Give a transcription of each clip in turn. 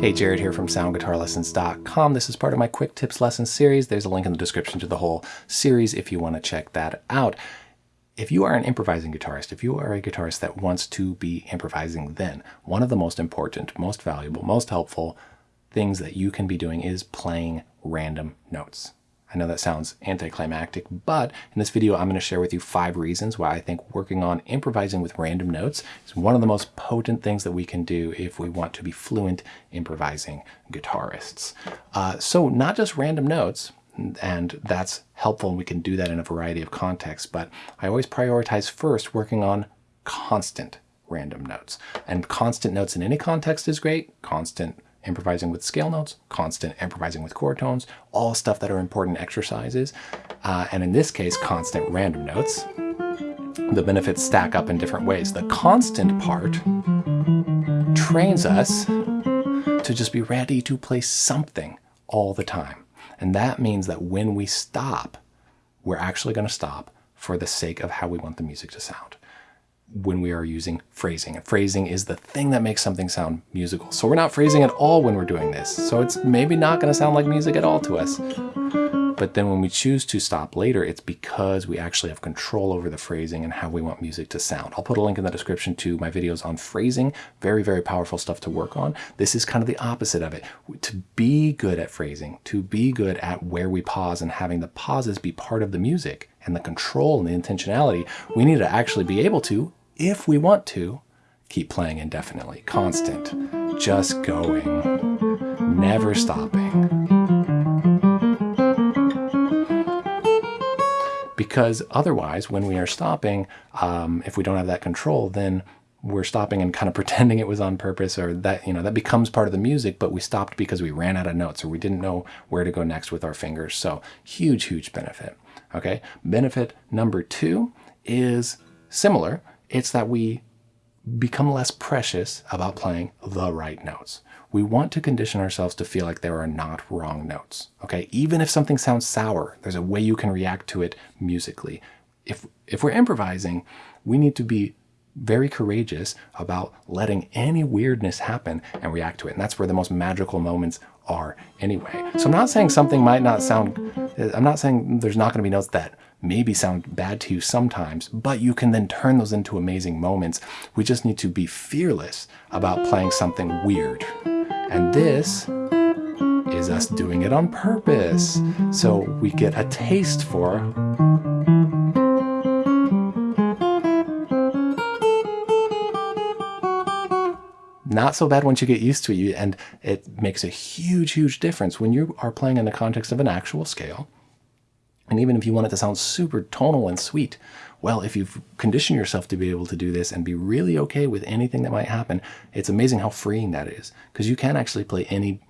Hey, Jared here from soundguitarlessons.com. This is part of my quick tips lesson series. There's a link in the description to the whole series if you want to check that out. If you are an improvising guitarist, if you are a guitarist that wants to be improvising, then one of the most important, most valuable, most helpful things that you can be doing is playing random notes. I know that sounds anticlimactic, but in this video, I'm going to share with you five reasons why I think working on improvising with random notes is one of the most potent things that we can do if we want to be fluent improvising guitarists. Uh, so not just random notes, and that's helpful and we can do that in a variety of contexts, but I always prioritize first working on constant random notes. And constant notes in any context is great. Constant improvising with scale notes, constant improvising with chord tones, all stuff that are important exercises. Uh, and in this case, constant random notes. The benefits stack up in different ways. The constant part trains us to just be ready to play something all the time. And that means that when we stop, we're actually going to stop for the sake of how we want the music to sound when we are using phrasing. And phrasing is the thing that makes something sound musical. So we're not phrasing at all when we're doing this. So it's maybe not going to sound like music at all to us. But then when we choose to stop later, it's because we actually have control over the phrasing and how we want music to sound. I'll put a link in the description to my videos on phrasing. Very, very powerful stuff to work on. This is kind of the opposite of it. To be good at phrasing, to be good at where we pause and having the pauses be part of the music and the control and the intentionality, we need to actually be able to if we want to, keep playing indefinitely, constant, just going, never stopping. Because otherwise, when we are stopping, um, if we don't have that control, then we're stopping and kind of pretending it was on purpose or that, you know, that becomes part of the music, but we stopped because we ran out of notes or we didn't know where to go next with our fingers. So huge, huge benefit. Okay. Benefit number two is similar. It's that we become less precious about playing the right notes. We want to condition ourselves to feel like there are not wrong notes. Okay, even if something sounds sour, there's a way you can react to it musically. If, if we're improvising, we need to be very courageous about letting any weirdness happen and react to it. And that's where the most magical moments are anyway. So I'm not saying something might not sound, I'm not saying there's not going to be notes that maybe sound bad to you sometimes, but you can then turn those into amazing moments. We just need to be fearless about playing something weird. And this is us doing it on purpose. So we get a taste for not so bad once you get used to it. And it makes a huge, huge difference when you are playing in the context of an actual scale and even if you want it to sound super tonal and sweet, well, if you've conditioned yourself to be able to do this and be really okay with anything that might happen, it's amazing how freeing that is. Because you can actually play any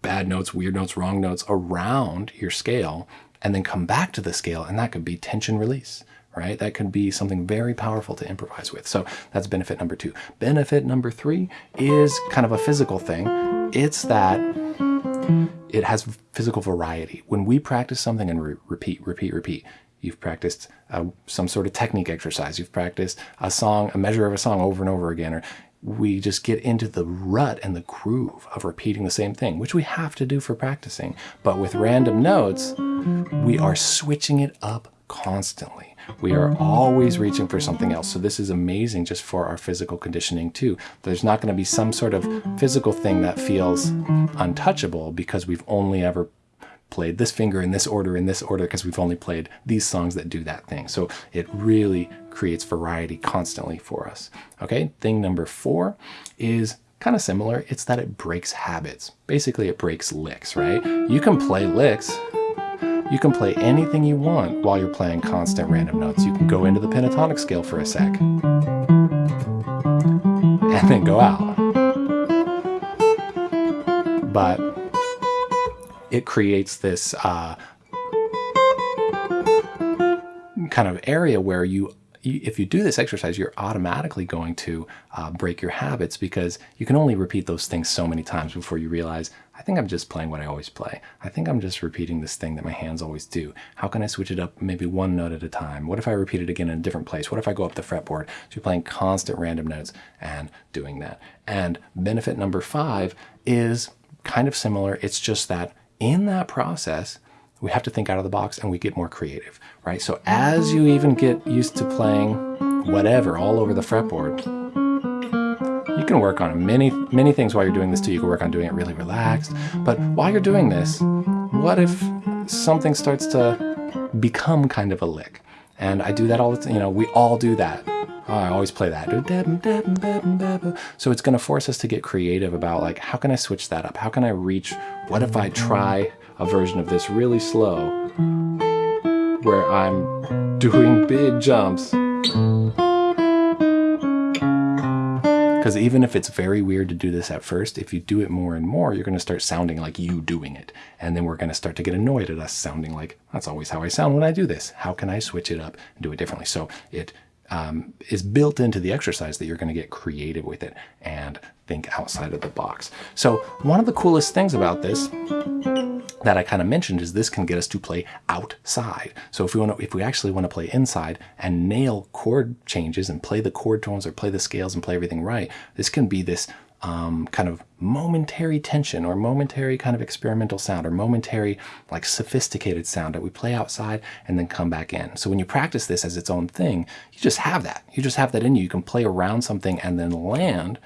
bad notes, weird notes, wrong notes around your scale and then come back to the scale and that could be tension release, right? That could be something very powerful to improvise with. So that's benefit number two. Benefit number three is kind of a physical thing. It's that it has physical variety. When we practice something and re repeat, repeat, repeat, you've practiced uh, some sort of technique exercise, you've practiced a song, a measure of a song over and over again, or we just get into the rut and the groove of repeating the same thing, which we have to do for practicing. But with random notes, we are switching it up constantly. We are mm-hmm. always reaching for something else. So this is amazing just for our physical conditioning too. There's not going to be some sort of physical thing that feels untouchable because we've only ever played this finger in this order, in this order, because we've only played these songs that do that thing. So it really creates variety constantly for us. Okay, thing number four is kind of similar. It's that it breaks habits. Basically, it breaks licks, right? You can play licks you can play anything you want while you're playing constant random notes. You can go into the pentatonic scale for a sec. And then go out. But it creates this uh, kind of area where you if you do this exercise, you're automatically going to uh, break your habits because you can only repeat those things so many times before you realize, I think I'm just playing what I always play. I think I'm just repeating this thing that my hands always do. How can I switch it up maybe one note at a time? What if I repeat it again in a different place? What if I go up the fretboard? So you're playing constant random notes and doing that. And benefit number five is kind of similar. It's just that in that process, we have to think out of the box and we get more creative, right? So as you even get used to playing whatever all over the fretboard, you can work on many, many things while you're doing this too. You can work on doing it really relaxed. But while you're doing this, what if something starts to become kind of a lick? And I do that all the time. You know, we all do that. Oh, I always play that. So it's going to force us to get creative about like, how can I switch that up? How can I reach? What if I try a version of this really slow where I'm doing big jumps. Because even if it's very weird to do this at first, if you do it more and more, you're going to start sounding like you doing it. And then we're going to start to get annoyed at us sounding like, that's always how I sound when I do this. How can I switch it up and do it differently? So it um, is built into the exercise that you're going to get creative with it and think outside of the box. So one of the coolest things about this that I kind of mentioned is this can get us to play outside. So if we want to, if we actually want to play inside and nail chord changes and play the chord tones or play the scales and play everything right, this can be this um, kind of momentary tension or momentary kind of experimental sound or momentary like sophisticated sound that we play outside and then come back in. So when you practice this as its own thing, you just have that. You just have that in you. You can play around something and then land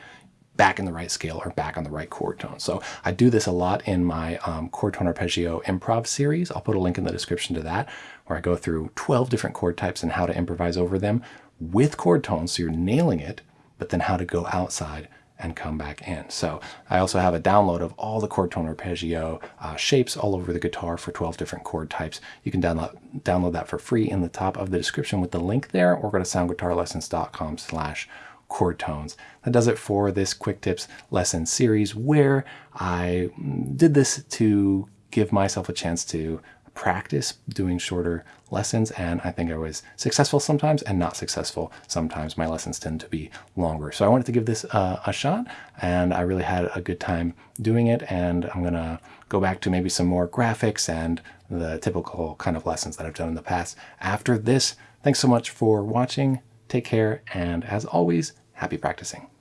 back in the right scale or back on the right chord tone. So I do this a lot in my um, chord tone arpeggio improv series. I'll put a link in the description to that where I go through 12 different chord types and how to improvise over them with chord tones so you're nailing it, but then how to go outside and come back in. So I also have a download of all the chord tone arpeggio uh, shapes all over the guitar for 12 different chord types. You can download, download that for free in the top of the description with the link there or go to soundguitarlessons.com slash chord tones. That does it for this Quick Tips lesson series where I did this to give myself a chance to practice doing shorter lessons and I think I was successful sometimes and not successful sometimes. My lessons tend to be longer. So I wanted to give this uh, a shot and I really had a good time doing it and I'm gonna go back to maybe some more graphics and the typical kind of lessons that I've done in the past after this. Thanks so much for watching. Take care and as always, happy practicing.